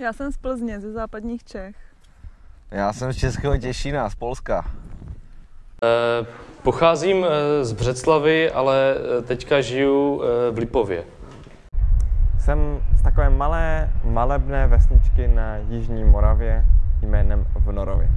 Já jsem z Plzně, ze západních Čech. Já jsem z Českého Těšína, z Polska. Eh, pocházím eh, z Břeclavy, ale eh, teďka žiju v Lipově. Jsem z takové malé, malebné vesničky na Jižní Moravě jménem Vnorově.